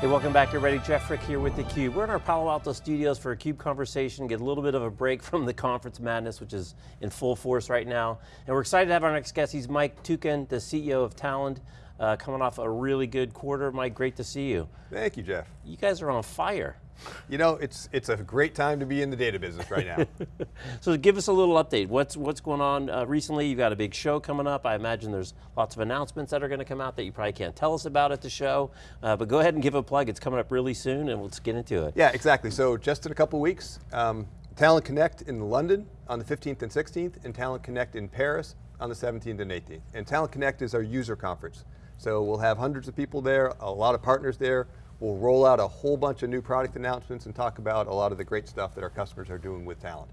Hey, welcome back everybody. Jeff Frick here with theCUBE. We're in our Palo Alto studios for a CUBE conversation, get a little bit of a break from the conference madness, which is in full force right now. And we're excited to have our next guest. He's Mike Tuchen, the CEO of Talend, uh, coming off a really good quarter. Mike, great to see you. Thank you, Jeff. You guys are on fire. You know, it's it's a great time to be in the data business right now. so give us a little update. What's what's going on uh, recently? You've got a big show coming up. I imagine there's lots of announcements that are going to come out that you probably can't tell us about at the show. Uh, but go ahead and give a plug. It's coming up really soon, and let's get into it. Yeah, exactly. So just in a couple weeks, um, Talend Connect in London on the 15th and 16th, and Talend Connect in Paris on the 17th and 18th. And Talend Connect is our user conference. So we'll have hundreds of people there, a lot of partners there. We'll roll out a whole bunch of new product announcements and talk about a lot of the great stuff that our customers are doing with Talend.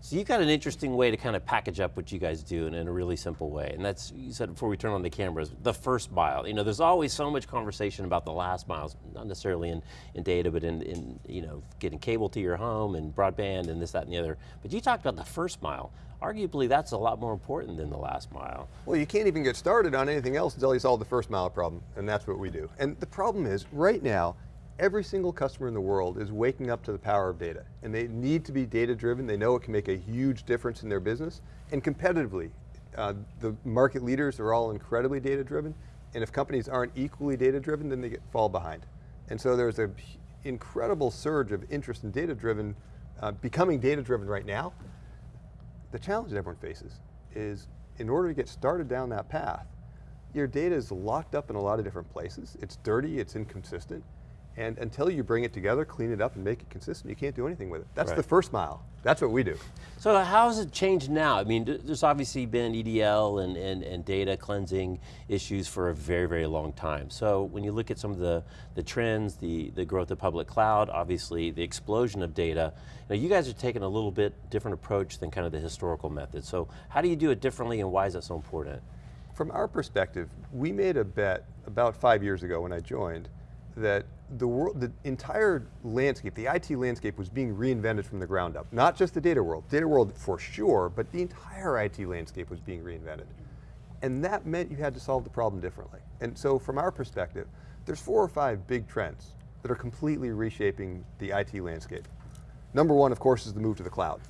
So you've got an interesting way to kind of package up what you guys do in, in, a really simple way. And that's, you said before we turn on the cameras, the first mile. You know, there's always so much conversation about the last miles, not necessarily in, in data, but in, in, you know, getting cable to your home and broadband and this, that, and the other. But you talked about the first mile. Arguably that's a lot more important than the last mile. Well, you can't even get started on anything else until you solve the first mile problem, and that's what we do. And the problem is, right now, every single customer in the world is waking up to the power of data. And they need to be data driven, they know it can make a huge difference in their business. And competitively, uh, the market leaders are all incredibly data driven. And if companies aren't equally data driven, then they get, fall behind. And so there's an incredible surge of interest in data driven, uh, becoming data driven right now. The challenge that everyone faces is in order to get started down that path, your data is locked up in a lot of different places. It's dirty, it's inconsistent. And until you bring it together, clean it up and make it consistent, you can't do anything with it. That's right. the first mile. That's what we do. So how has it changed now? I mean, there's obviously been ETL and, and, and data cleansing issues for a very, very long time. So when you look at some of the, the trends, the, the growth of public cloud, obviously the explosion of data, now you guys are taking a little bit different approach than kind of the historical method. So how do you do it differently and why is that so important? From our perspective, we made a bet about five years ago when I joined that the, world, the entire landscape, the IT landscape was being reinvented from the ground up. Not just the data world, data world for sure, but the entire IT landscape was being reinvented. And that meant you had to solve the problem differently. And so from our perspective, there's four or five big trends that are completely reshaping the IT landscape. Number one, of course, is the move to the cloud.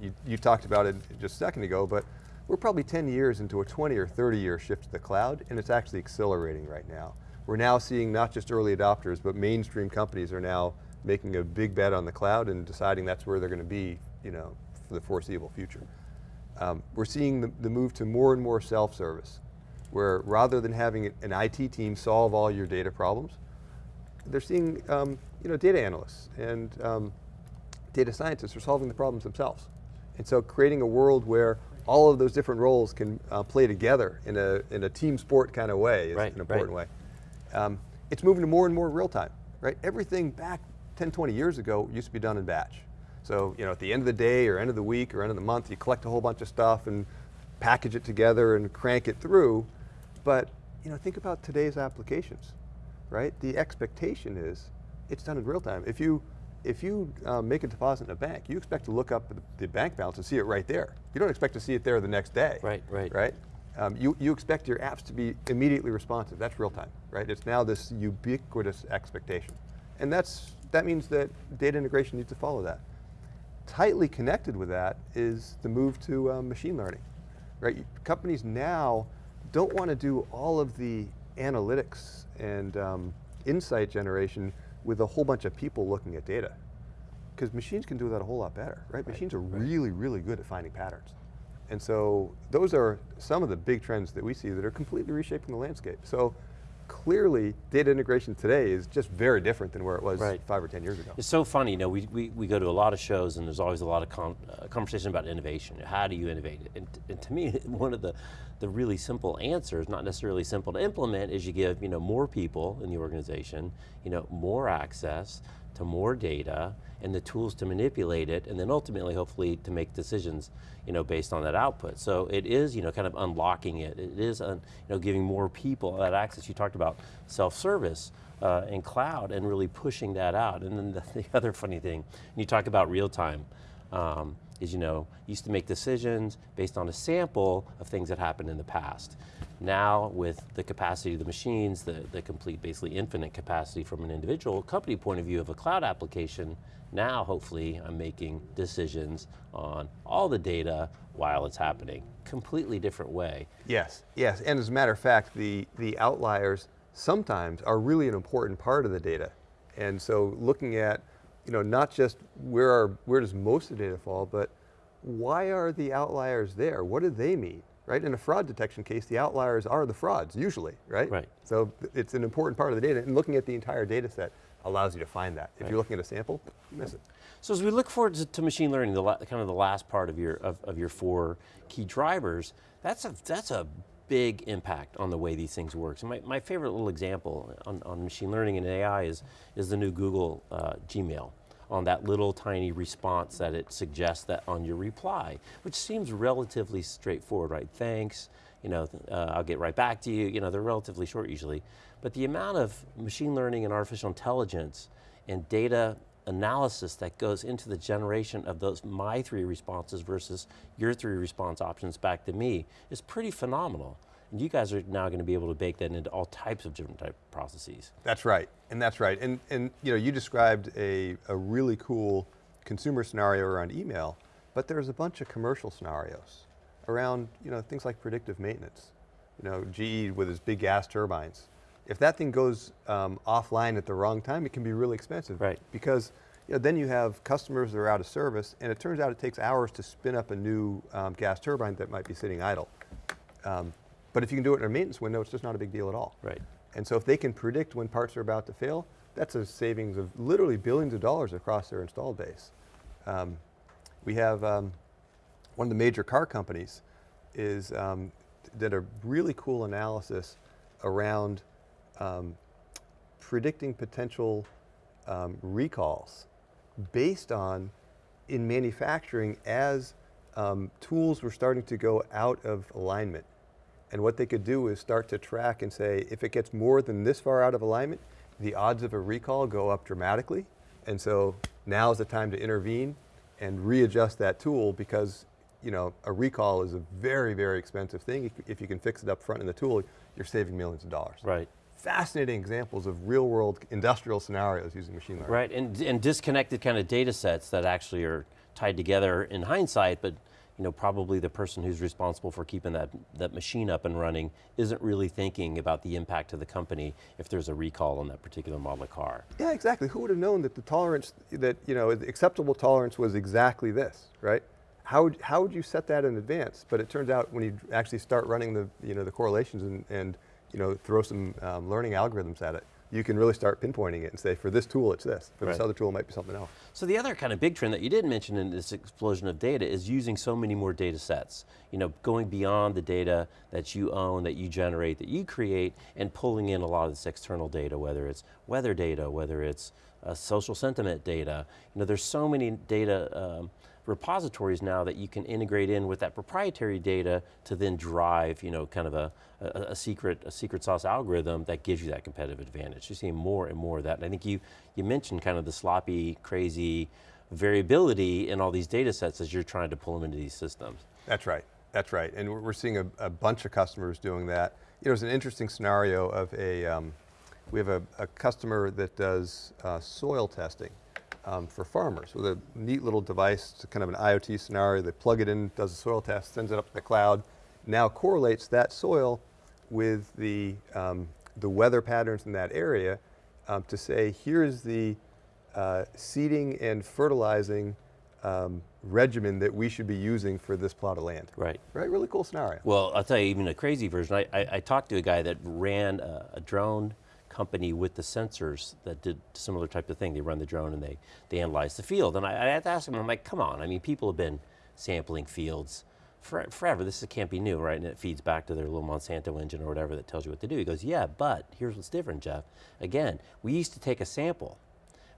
You, you talked about it just a second ago, but we're probably 10 years into a 20 or 30 year shift to the cloud, and it's actually accelerating right now. We're now seeing not just early adopters, but mainstream companies are now making a big bet on the cloud and deciding that's where they're going to be you know, for the foreseeable future. Um, we're seeing the, the move to more and more self-service, where rather than having an IT team solve all your data problems, they're seeing um, you know, data analysts and um, data scientists are solving the problems themselves. And so creating a world where all of those different roles can uh, play together in a, in a team sport kind of way is right, an important right. way. Um, it's moving to more and more real time, right? Everything back 10, 20 years ago used to be done in batch. So, you know, at the end of the day or end of the week or end of the month, you collect a whole bunch of stuff and package it together and crank it through. But, you know, think about today's applications, right? The expectation is it's done in real time. If you, if you um, make a deposit in a bank, you expect to look up the bank balance and see it right there. You don't expect to see it there the next day. Right, right. Right? Um, you, you expect your apps to be immediately responsive. That's real time, right? It's now this ubiquitous expectation. And that's, that means that data integration needs to follow that. Tightly connected with that is the move to um, machine learning, right? Companies now don't want to do all of the analytics and um, insight generation with a whole bunch of people looking at data. Because machines can do that a whole lot better, right? right machines are right. really, really good at finding patterns. And so those are some of the big trends that we see that are completely reshaping the landscape. So clearly data integration today is just very different than where it was right. five or 10 years ago. It's so funny, you know, we, we, we go to a lot of shows and there's always a lot of con uh, conversation about innovation. How do you innovate? And, and to me, one of the, the really simple answers, not necessarily simple to implement, is you give you know, more people in the organization, you know, more access, to more data and the tools to manipulate it and then ultimately hopefully to make decisions you know, based on that output. So it is you know, kind of unlocking it. It is you know, giving more people that access. You talked about self-service uh, and cloud and really pushing that out. And then the, the other funny thing, you talk about real time, um, is you know, used to make decisions based on a sample of things that happened in the past. Now with the capacity of the machines, the, the complete basically infinite capacity from an individual company point of view of a cloud application, now hopefully I'm making decisions on all the data while it's happening. Completely different way. Yes, yes, and as a matter of fact, the, the outliers sometimes are really an important part of the data. And so looking at, you know, not just where, are, where does most of the data fall, but why are the outliers there? What do they mean? Right, in a fraud detection case, the outliers are the frauds, usually, right? Right. So it's an important part of the data, and looking at the entire data set allows you to find that. If Right. you're looking at a sample, you miss it. So as we look forward to, to machine learning, the kind of the last part of your of, of your four key drivers, that's a that's a big impact on the way these things work. So my, my favorite little example on, on machine learning and AI is is the new Google uh, Gmail on that little tiny response that it suggests that on your reply, which seems relatively straightforward, right? Thanks, you know, uh, I'll get right back to you. You know, they're relatively short usually, but the amount of machine learning and artificial intelligence and data analysis that goes into the generation of those my three responses versus your three response options back to me is pretty phenomenal. You guys are now going to be able to bake that into all types of different type of processes. That's right, and that's right. And, and you know, you described a, a really cool consumer scenario around email, but there's a bunch of commercial scenarios around you know, things like predictive maintenance. You know, GE with its big gas turbines. If that thing goes um, offline at the wrong time, it can be really expensive. Right. Because you know, then you have customers that are out of service, and it turns out it takes hours to spin up a new um, gas turbine that might be sitting idle. Um, but if you can do it in a maintenance window, it's just not a big deal at all. Right. And so if they can predict when parts are about to fail, that's a savings of literally billions of dollars across their installed base. Um, we have um, one of the major car companies is um, did a really cool analysis around um, predicting potential um, recalls based on in manufacturing as um, tools were starting to go out of alignment. And what they could do is start to track and say, if it gets more than this far out of alignment, the odds of a recall go up dramatically. And so now is the time to intervene and readjust that tool because you know, a recall is a very, very expensive thing. If- If you can fix it up front in the tool, you're saving millions of dollars. Right. Fascinating examples of real world industrial scenarios using machine learning. Right, and, and disconnected kind of data sets that actually are tied together in hindsight, but you know, probably the person who's responsible for keeping that, that machine up and running isn't really thinking about the impact to the company if there's a recall on that particular model of car. Yeah, exactly. Who would have known that the tolerance, that, you know, acceptable tolerance was exactly this, right? How would, how would you set that in advance? But it turns out when you actually start running the, you know, the correlations and, and you know, throw some um, learning algorithms at it, you can really start pinpointing it and say, for this tool, it's this. For this other tool, it might be something else. So the other kind of big trend that you did mention in this explosion of data is using so many more data sets. You know, going beyond the data that you own, that you generate, that you create, and pulling in a lot of this external data, whether it's weather data, whether it's uh, social sentiment data. You know, there's so many data um, repositories now that you can integrate in with that proprietary data to then drive, you know, kind of a, a, a secret a secret sauce algorithm that gives you that competitive advantage. You're seeing more and more of that. And I think you you mentioned kind of the sloppy, crazy variability in all these data sets as you're trying to pull them into these systems. That's right. That's right. And we're, seeing a, a bunch of customers doing that. You know, there's an interesting scenario of a, um, we have a, a customer that does uh, soil testing um, for farmers with a neat little device, it's kind of an IoT scenario. They plug it in, does a soil test, sends it up to the cloud, now correlates that soil with the, um, the weather patterns in that area um, to say, here's the uh, seeding and fertilizing um, regimen that we should be using for this plot of land. Right. Right, really cool scenario. Well, I'll tell you even a crazy version. I, I, I talked to a guy that ran a, a drone company with the sensors that did similar type of thing. They run the drone and they, they analyze the field. And I, I had to ask him, I'm like, come on, I mean, people have been sampling fields for, forever. This can't be new, right? And it feeds back to their little Monsanto engine or whatever that tells you what to do. He goes, yeah, but here's what's different, Jeff. Again, we used to take a sample.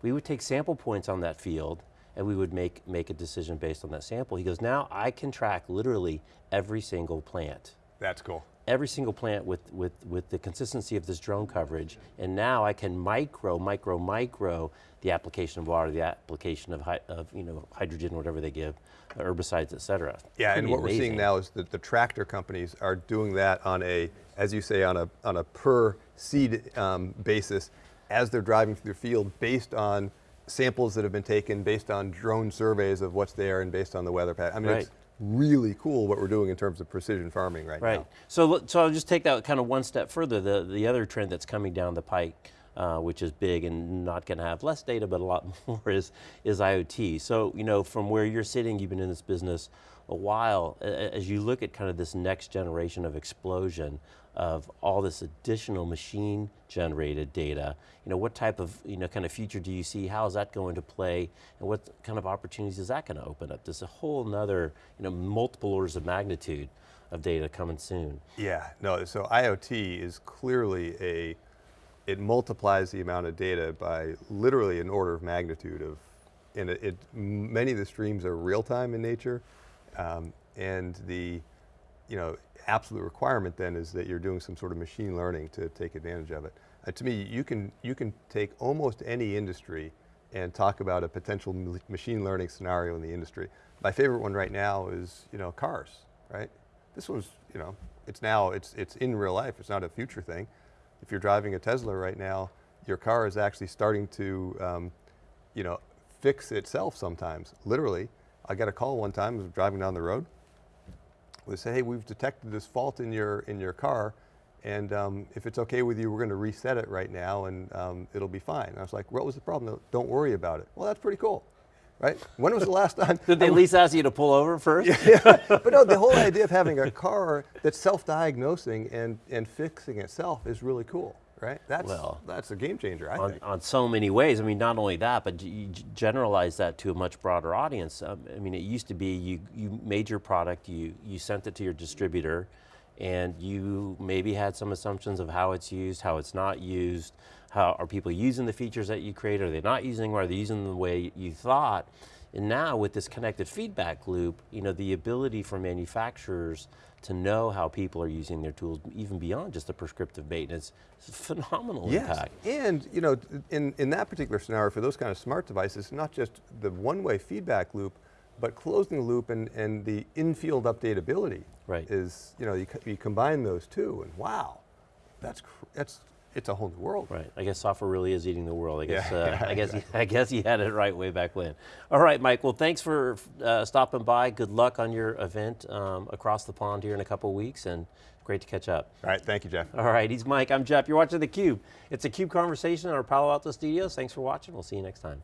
We would take sample points on that field and we would make, make a decision based on that sample. He goes, now I can track literally every single plant That's cool. every single plant with, with, with the consistency of this drone coverage, and now I can micro, micro, micro the application of water, the application of, of you know, hydrogen, whatever they give, herbicides, et cetera. Yeah, and what we're seeing now is that the tractor companies are doing that on a, as you say, on a, on a per seed um, basis as they're driving through the field based on samples that have been taken, based on drone surveys of what's there and based on the weather pattern. I mean, it's really cool what we're doing in terms of precision farming right, Right. now. So, so I'll just take that kind of one step further. The, the other trend that's coming down the pike, uh, which is big and not going to have less data, but a lot more, is, is IoT. So, you know, from where you're sitting, you've been in this business a while, as you look at kind of this next generation of explosion of all this additional machine generated data, you know, what type of, you know, kind of future do you see? How is that going to play? And what kind of opportunities is that going to open up? There's a whole nother, you know, multiple orders of magnitude of data coming soon. Yeah, no, so IoT is clearly a, it multiplies the amount of data by literally an order of magnitude of, and it, it many of the streams are real time in nature, um, and the, you know, absolute requirement then is that you're doing some sort of machine learning to take advantage of it. Uh, to me, you can, you can take almost any industry and talk about a potential machine learning scenario in the industry. My favorite one right now is, you know, cars, right? This was, you know, it's now, it's, it's in real life, it's not a future thing. If you're driving a Tesla right now, your car is actually starting to, um, you know, fix itself sometimes, literally. I got a call one time, I was driving down the road, we say, hey, we've detected this fault in your, in your car, and um, if it's okay with you, we're going to reset it right now, and um, it'll be fine. And I was like, what was the problem? "No, Don't worry about it. Well, that's pretty cool, right? When was the last time? Did they at least ask you to pull over first? but no, the whole idea of having a car that's self-diagnosing and, and fixing itself is really cool, right? That's, Well, that's a game changer, I on, think. on so many ways. I mean, not only that, but you generalize that to a much broader audience. Um, I mean, it used to be you, you made your product, you, you sent it to your distributor, and you maybe had some assumptions of how it's used, how it's not used, how are people using the features that you created, are they not using them, are they using them the way you thought? And now with this connected feedback loop, you know, the ability for manufacturers to know how people are using their tools, even beyond just the prescriptive maintenance, phenomenal Yes, impact. and you know, in, in that particular scenario, for those kind of smart devices, not just the one-way feedback loop, but closing the loop and, and the in-field updatability Right. is, you know, you, you combine those two, and wow, that's, that's, it's a whole new world. Right. I guess software really is eating the world. I guess. Yeah, uh, yeah, I guess. I guess he had it right way back when. All right, Mike. Well, thanks for uh, stopping by. Good luck on your event um, across the pond here in a couple weeks, and great to catch up. All right, thank you, Jeff. All right. He's Mike. I'm Jeff. You're watching the Cube. It's a Cube conversation in our Palo Alto studios. Thanks for watching. We'll see you next time.